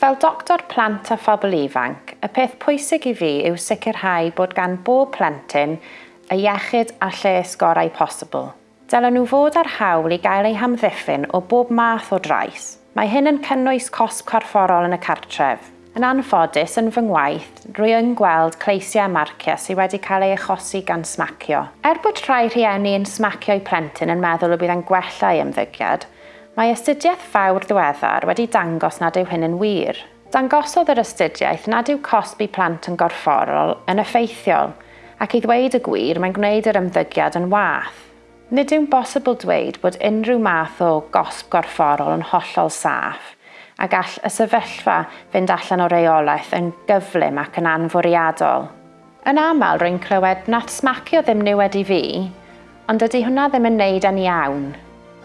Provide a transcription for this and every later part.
Fel doctor plant a phobl ifanc, y peth pwysig i fi yw sicrhau bod gan bob plentyn y iechyd a lles gorau posibl. Dylen nhw fod ar hawl i gael eu hamddiffyn o bob math o drais. Mae hyn yn cynnwys cosb corfforol yn y cartref. Yn anffodus, yn fy ngwaith, rwy yn gweld cleisiau marciau sydd wedi cael eu achosi gan smacio. Er bod rhai rhieni yn smacio'u plentyn yn meddwl y bydd yn gwella ei ymddygiad, Mae astudiaeth fawr ddiweddar wedi dangos nad yw hyn yn wir. Dangosodd yr astudiaeth nad yw cosbi plant yn gorfforol yn effeithiol, ac i ddweud y gwir mae'n gwneud yr ymddygiad yn wath. Nid yw'n bosibl dweud bod unrhyw math o gosb gorfforol yn hollol saff, a gall y sefyllfa fynd allan o reolaeth yn gyflym ac yn anfwriadol. Yn aml rwy'n clywed nad smacio ddim niwed i fi, ond ydy hwnna ddim yn neud yn iawn.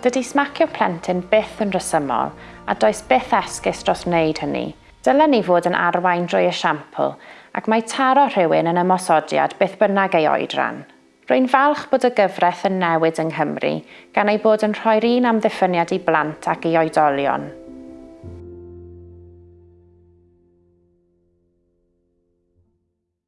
Dydy smacio plentyn byth yn rhesymol a does byth esgus dros wneud hynny. Dylen ni fod yn arwain drwy esiampl ac mae taro rhywun yn ymosodiad beth bynnag ei oedran. Rwy'n falch bod y gyfraith yn newid yng Nghymru gan ei bod yn rhoi'r un amddiffyniad i blant ac i oedolion.